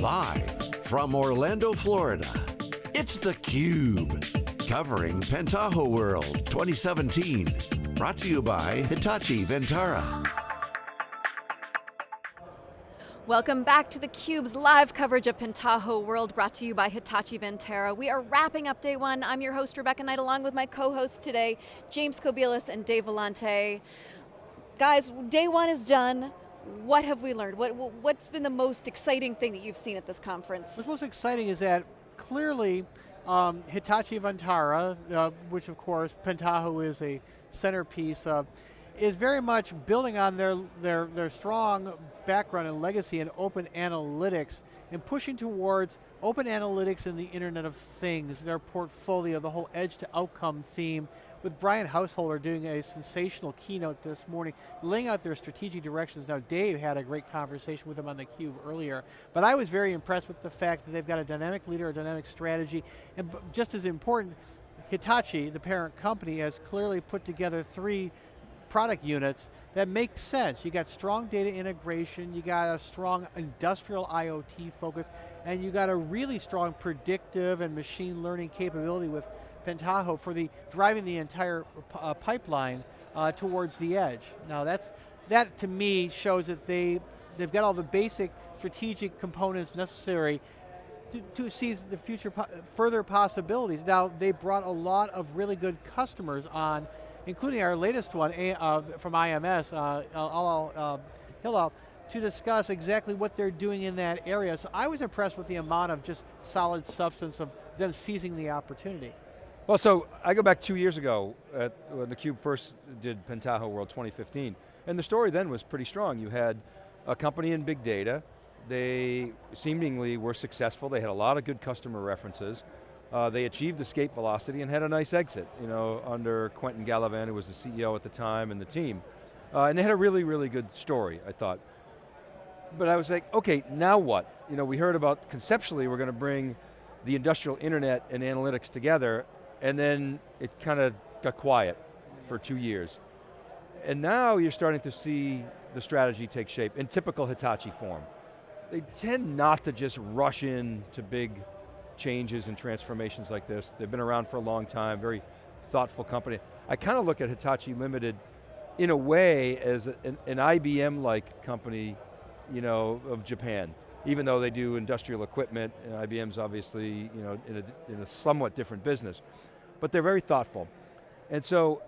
Live from Orlando, Florida, it's theCUBE. Covering Pentaho World 2017. Brought to you by Hitachi Vantara. Welcome back to theCUBE's live coverage of Pentaho World brought to you by Hitachi Vantara. We are wrapping up day one. I'm your host, Rebecca Knight, along with my co-hosts today, James Kobielus and Dave Vellante. Guys, day one is done. What have we learned? What, what's been the most exciting thing that you've seen at this conference? What's most exciting is that clearly um, Hitachi Vantara, uh, which of course Pentaho is a centerpiece of, is very much building on their, their, their strong background and legacy in open analytics and pushing towards open analytics and the Internet of Things, their portfolio, the whole edge to outcome theme, with Brian Householder doing a sensational keynote this morning, laying out their strategic directions. Now Dave had a great conversation with him on theCUBE earlier, but I was very impressed with the fact that they've got a dynamic leader, a dynamic strategy, and just as important, Hitachi, the parent company, has clearly put together three product units that make sense. You got strong data integration, you got a strong industrial IoT focus, and you got a really strong predictive and machine learning capability with Pentaho for the driving the entire uh, pipeline uh, towards the edge. Now that's, that to me shows that they, they've got all the basic strategic components necessary to, to seize the future po further possibilities. Now they brought a lot of really good customers on, including our latest one uh, from IMS, uh, Hilal, to discuss exactly what they're doing in that area. So I was impressed with the amount of just solid substance of them seizing the opportunity. Well, so I go back two years ago at, when theCUBE first did Pentaho World 2015, and the story then was pretty strong. You had a company in big data, they seemingly were successful, they had a lot of good customer references, uh, they achieved escape velocity and had a nice exit, you know, under Quentin Gallivan, who was the CEO at the time, and the team. Uh, and they had a really, really good story, I thought. But I was like, okay, now what? You know, we heard about, conceptually, we're going to bring the industrial internet and analytics together, and then it kind of got quiet for two years. And now you're starting to see the strategy take shape in typical Hitachi form. They tend not to just rush in to big changes and transformations like this. They've been around for a long time, very thoughtful company. I kind of look at Hitachi Limited in a way as an, an IBM-like company you know, of Japan. Even though they do industrial equipment, and IBM's obviously you know, in, a, in a somewhat different business but they're very thoughtful. And so,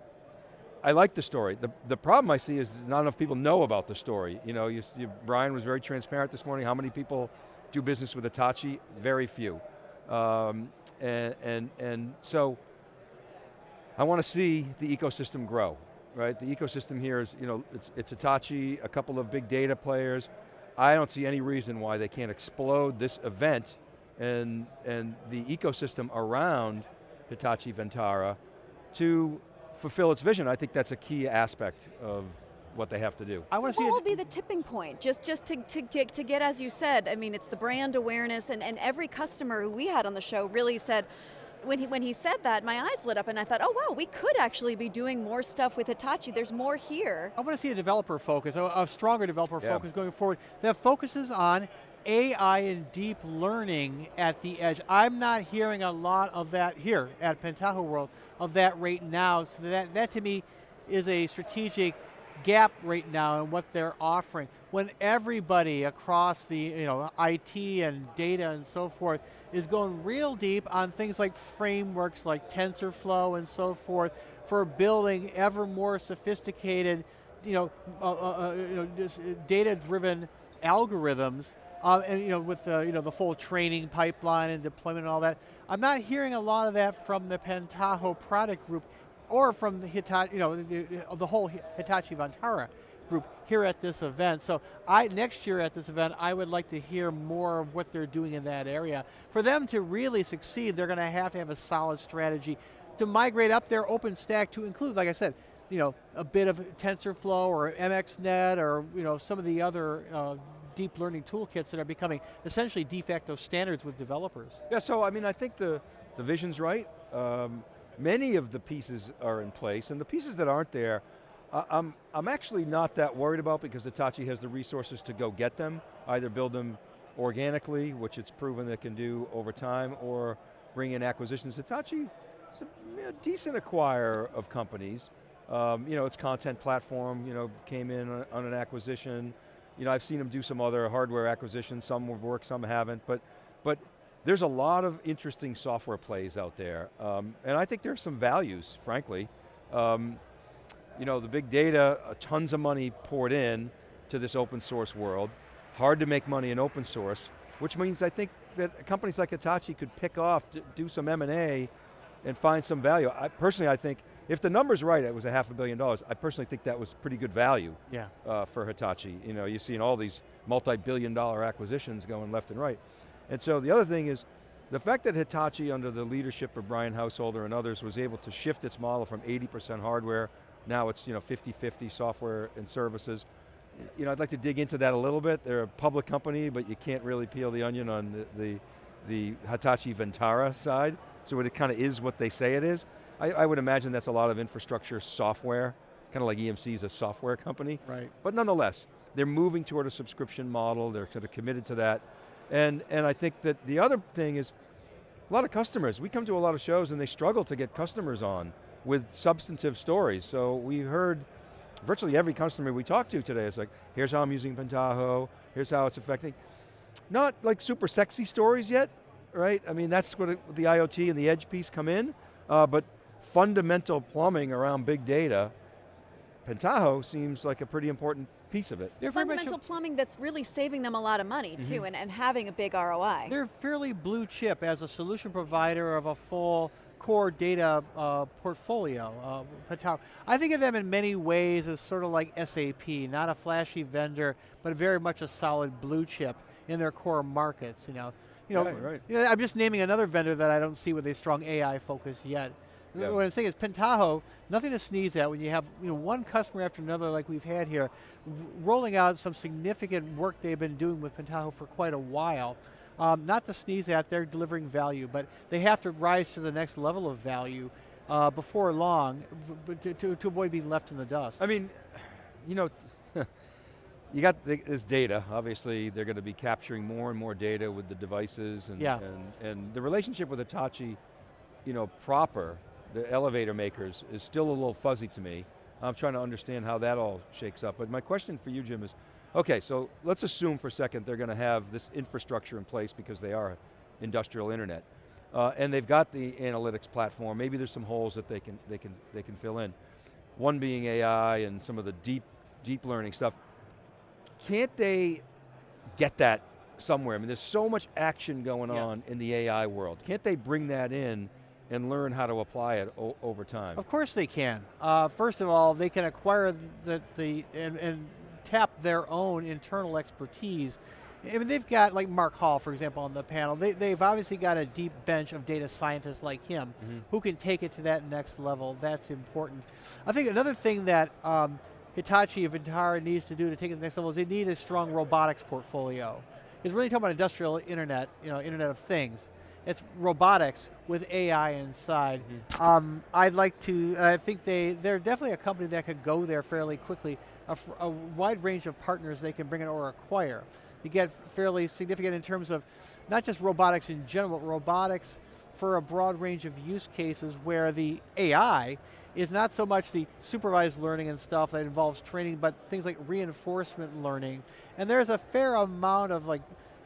I like the story. The, the problem I see is not enough people know about the story. You know, you, Brian was very transparent this morning. How many people do business with Hitachi? Very few. Um, and, and, and so, I want to see the ecosystem grow, right? The ecosystem here is, you know, it's, it's a couple of big data players. I don't see any reason why they can't explode this event and, and the ecosystem around Hitachi Vantara to fulfill its vision. I think that's a key aspect of what they have to do. I want to see what will be the tipping point? Just, just to, to, get, to get, as you said, I mean, it's the brand awareness and, and every customer who we had on the show really said, when he, when he said that, my eyes lit up and I thought, oh wow, we could actually be doing more stuff with Hitachi. There's more here. I want to see a developer focus, a, a stronger developer yeah. focus going forward that focuses on AI and deep learning at the edge. I'm not hearing a lot of that here at Pentaho World, of that right now, so that, that to me is a strategic gap right now in what they're offering. When everybody across the you know, IT and data and so forth is going real deep on things like frameworks like TensorFlow and so forth for building ever more sophisticated you know, uh, uh, uh you know data-driven algorithms uh, and you know, with the, you know, the full training pipeline and deployment and all that. I'm not hearing a lot of that from the Pentaho product group or from the Hitachi, you know, the, the whole Hitachi Vantara group here at this event. So I, next year at this event, I would like to hear more of what they're doing in that area. For them to really succeed, they're going to have to have a solid strategy to migrate up their OpenStack to include, like I said, you know, a bit of TensorFlow or MXNet or you know, some of the other uh, deep learning toolkits that are becoming essentially de facto standards with developers. Yeah, so I mean, I think the, the vision's right. Um, many of the pieces are in place, and the pieces that aren't there, uh, I'm, I'm actually not that worried about because Hitachi has the resources to go get them, either build them organically, which it's proven it can do over time, or bring in acquisitions. Hitachi is a, a decent acquirer of companies. Um, you know, its content platform, you know, came in on, on, an acquisition. You know, I've seen them do some other hardware acquisitions, some have worked, some haven't, but, but there's a lot of interesting software plays out there. Um, and I think there's some values, frankly. Um, you know, the big data, uh, tons of money poured in to this open source world. Hard to make money in open source, which means I think that companies like Hitachi could pick off, do some M&A and find some value. I, personally, I think if the number's right, it was a half a billion dollars, I personally think that was pretty good value yeah. uh, for Hitachi. You know, you're seeing all these multi-billion dollar acquisitions going left and right. And so the other thing is, the fact that Hitachi, under the leadership of Brian Householder and others, was able to shift its model from 80% hardware, now it's you know 50-50 software and services. You know, I'd like to dig into that a little bit. They're a public company, but you can't really peel the onion on the, the, the Hitachi Vantara side. So it kind of is what they say it is. I, I, would imagine that's a lot of infrastructure software, kind of like EMC is a software company. Right. But nonetheless, they're moving toward a subscription model, they're sort of committed to that. And, and I think that the other thing is, a lot of customers, we come to a lot of shows and they struggle to get customers on with substantive stories. So we heard virtually every customer we talked to today is like, here's how I'm using Pentaho, here's how it's affecting. Not like super sexy stories yet, right? I mean, that's it, the IoT and the edge piece come in, uh, but fundamental plumbing around big data, Pentaho seems like a pretty important piece of it. They're Fundamental plumbing that's really saving them a lot of money mm -hmm. too and, and having a big ROI. They're fairly blue chip as a solution provider of a full core data uh, portfolio. Uh, I think of them in many ways as sort of like SAP, not a flashy vendor, but very much a solid blue chip in their core markets. You know, you know, right, right. You know I'm just naming another vendor that I don't see with a strong AI focus yet. Yeah. What I'm saying is Pentaho, nothing to sneeze at when you have you know, one customer after another like we've had here, rolling out some significant work they've been doing with Pentaho for quite a while. Um, not to sneeze at, they're delivering value, but they have to rise to the next level of value uh, before long to, to, to, avoid being left in the dust. I mean, you know, you got this data, obviously they're going to be capturing more and more data with the devices and, yeah. and, and the relationship with Hitachi, you know, proper the elevator makers is still a little fuzzy to me. I'm trying to understand how that all shakes up. But my question for you, Jim, is, okay, so let's assume for a second they're going to have this infrastructure in place because they are industrial internet. Uh, and they've got the analytics platform. Maybe there's some holes that they can, they, can, they can fill in. One being AI and some of the deep, deep learning stuff. Can't they get that somewhere? I mean, there's so much action going yes. on in the AI world. Can't they bring that in and learn how to apply it over time? Of course they can. Uh, first of all, they can acquire the, the and, and tap their own internal expertise I mean, they've got, like Mark Hall, for example, on the panel, they, they've obviously got a deep bench of data scientists like him mm -hmm. who can take it to that next level. That's important. I think another thing that um, Hitachi Vantara needs to do to take it to the next level is they need a strong robotics portfolio. It's really talking about industrial internet, you know, internet of things. It's robotics with AI inside. Mm -hmm. um, I'd like to, I think they, they're definitely a company that could go there fairly quickly. A, a wide range of partners they can bring in or acquire. You get fairly significant in terms of not just robotics in general, but robotics for a broad range of use cases where the AI is not so much the supervised learning and stuff that involves training, but things like reinforcement learning. And there's a fair amount of like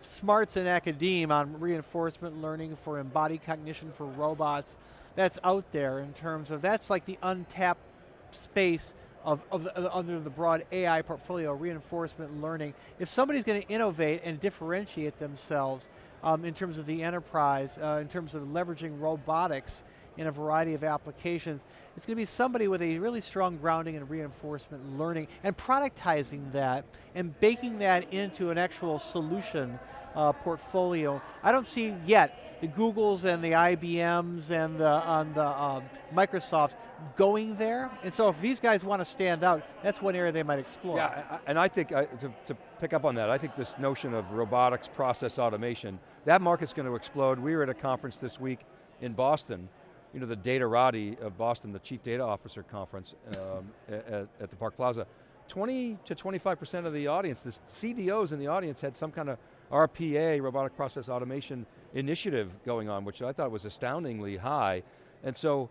smarts in academia on reinforcement learning for embodied cognition for robots that's out there in terms of, that's like the untapped space of, of the, under the broad AI portfolio, reinforcement learning. If somebody's going to innovate and differentiate themselves um, in terms of the enterprise, uh, in terms of leveraging robotics in a variety of applications, it's going to be somebody with a really strong grounding in reinforcement learning and productizing that and baking that into an actual solution uh, portfolio. I don't see yet the Googles and the IBMs and the, on the um, Microsofts going there. And so if these guys want to stand out, that's one area they might explore. Yeah, and I think, uh, to, to pick up on that, I think this notion of robotics process automation, that market's going to explode. We were at a conference this week in Boston, you know, the Datorati of Boston, the Chief Data Officer Conference um, at, at the Park Plaza. 20 to 25% of the audience, the CDOs in the audience had some kind of RPA, Robotic Process Automation initiative going on, which I thought was astoundingly high. And so,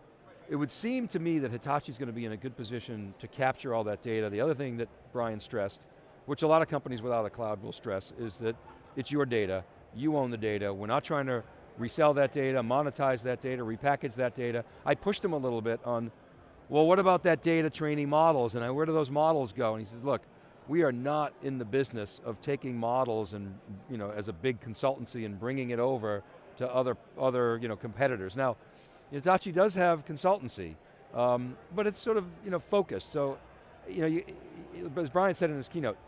it would seem to me that Hitachi's going to be in a good position to capture all that data. The other thing that Brian stressed, which a lot of companies without a cloud will stress, is that it's your data, you own the data, we're not trying to resell that data, monetize that data, repackage that data. I pushed him a little bit on, well what about that data training models, and I, where do those models go? And he says, look, we are not in the business of taking models and, you know, as a big consultancy and bringing it over to other, other you know, competitors. Now, Hitachi does have consultancy, um, but it's sort of you know, focused. So, you know, you, as Brian said in his keynote,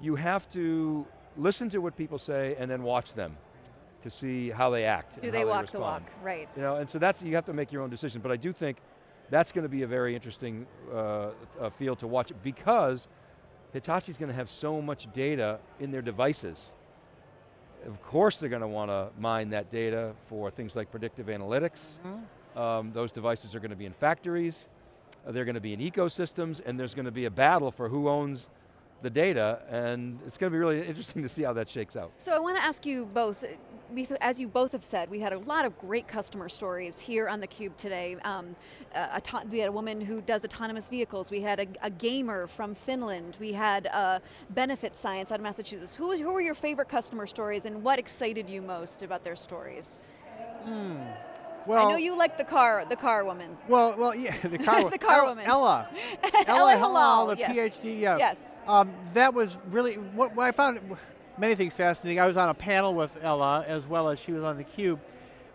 you have to listen to what people say and then watch them to see how they act. Do they walk the walk, right. You know, and so that's, you have to make your own decision, but I do think that's going to be a very interesting uh, field to watch because Hitachi's going to have so much data in their devices of course they're going to want to mine that data for things like predictive analytics. Mm -hmm. um, those devices are going to be in factories, they're going to be in ecosystems, and there's going to be a battle for who owns the data, and it's going to be really interesting to see how that shakes out. So I want to ask you both, as you both have said, we had a lot of great customer stories here on theCUBE today. Um, uh, we had a woman who does autonomous vehicles, we had a, a gamer from Finland, we had uh, benefit science out of Massachusetts. Who, who were your favorite customer stories and what excited you most about their stories? Hmm. Well, I know you like the car, the car woman. Well, well, yeah, the car, the car woman. Ella, Ella, Ella Hilal, the yes. PhD, yeah. Yes. Um, that was really, what, what, I found many things fascinating. I was on a panel with Ella as well as she was on theCUBE.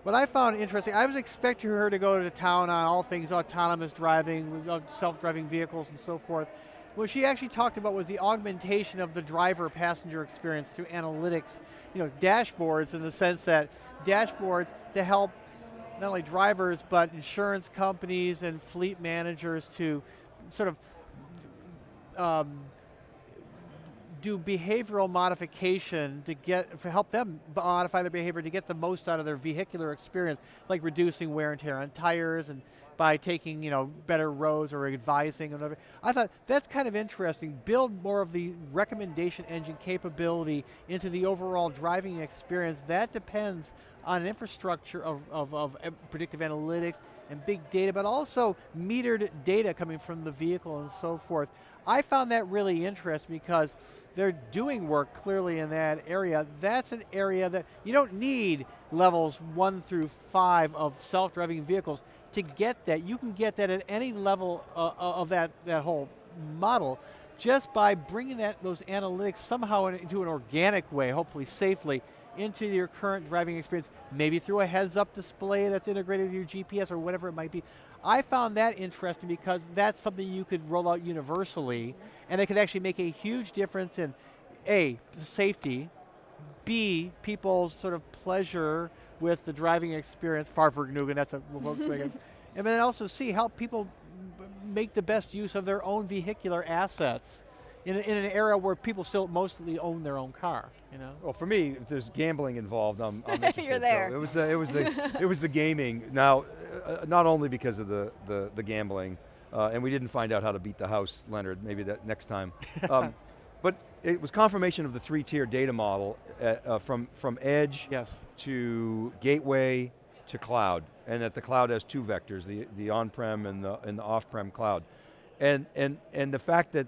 What I found interesting, I was expecting her to go to town on all things autonomous driving, uh, self-driving vehicles and so forth. What she actually talked about was the augmentation of the driver-passenger experience through analytics, you know, dashboards in the sense that dashboards to help not only drivers, but insurance companies and fleet managers to sort of um, do behavioral modification to get, help them modify their behavior to get the most out of their vehicular experience, like reducing wear and tear on tires and by taking you know, better roads or advising. And I thought that's kind of interesting. Build more of the recommendation engine capability into the overall driving experience. That depends on an infrastructure of, of, of eh, predictive analytics and big data, but also metered data coming from the vehicle and so forth. I found that really interesting because they're doing work clearly in that area. That's an area that you don't need levels one through five of self-driving vehicles to get that. You can get that at any level uh, uh of that, that whole model just by bringing that, those analytics somehow into an organic way, hopefully safely, into your current driving experience, maybe through a heads up display that's integrated with your GPS or whatever it might be. I found that interesting because that's something you could roll out universally and it could actually make a huge difference in A, safety, B, people's sort of pleasure with the driving experience, Fahrvergnügen, that's a Volkswagen, and then also C, help people make the best use of their own vehicular assets in, in an era where people still mostly own their own car. You know? Well, for me, if there's gambling involved, I'm, I'm interested. You're there. So it was the it was the it was the gaming. Now, uh, not only because of the the, the gambling, uh, and we didn't find out how to beat the house, Leonard. Maybe that next time. Um, but it was confirmation of the three-tier data model uh, uh, from from edge yes. to gateway to cloud, and that the cloud has two vectors: the the on-prem and the and the off-prem cloud, and and and the fact that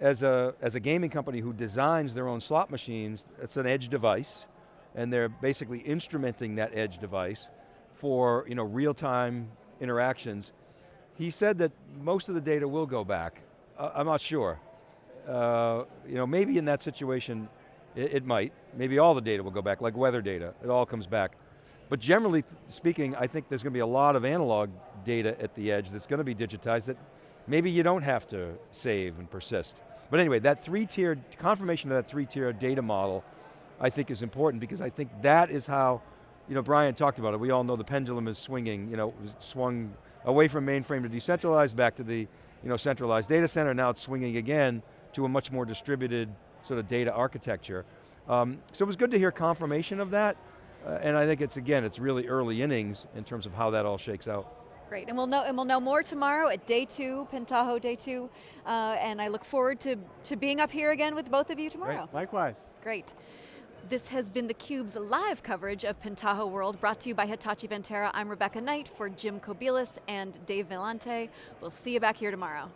as a, as a gaming company who designs their own slot machines, it's an edge device, and they're basically instrumenting that edge device for you know, real-time interactions. He said that most of the data will go back. Uh, I'm not sure. Uh, you know, maybe in that situation, it, it might. Maybe all the data will go back, like weather data, it all comes back. But generally speaking, I think there's going to be a lot of analog data at the edge that's going to be digitized that maybe you don't have to save and persist. But anyway, that three-tiered, confirmation of that three-tier data model, I think is important because I think that is how, you know, Brian talked about it, we all know the pendulum is swinging, you know, swung away from mainframe to decentralized, back to the, you know, centralized data center, now it's swinging again to a much more distributed sort of data architecture. Um, so it was good to hear confirmation of that, uh, and I think it's, again, it's really early innings in terms of how that all shakes out. Great, and we'll know and we'll know more tomorrow at day two, Pentaho day two, uh, and I look forward to, to being up here again with both of you tomorrow. Great. Likewise. Great. This has been theCUBE's live coverage of Pentaho World, brought to you by Hitachi Vantara. I'm Rebecca Knight for Jim Kobielus and Dave Vellante. We'll see you back here tomorrow.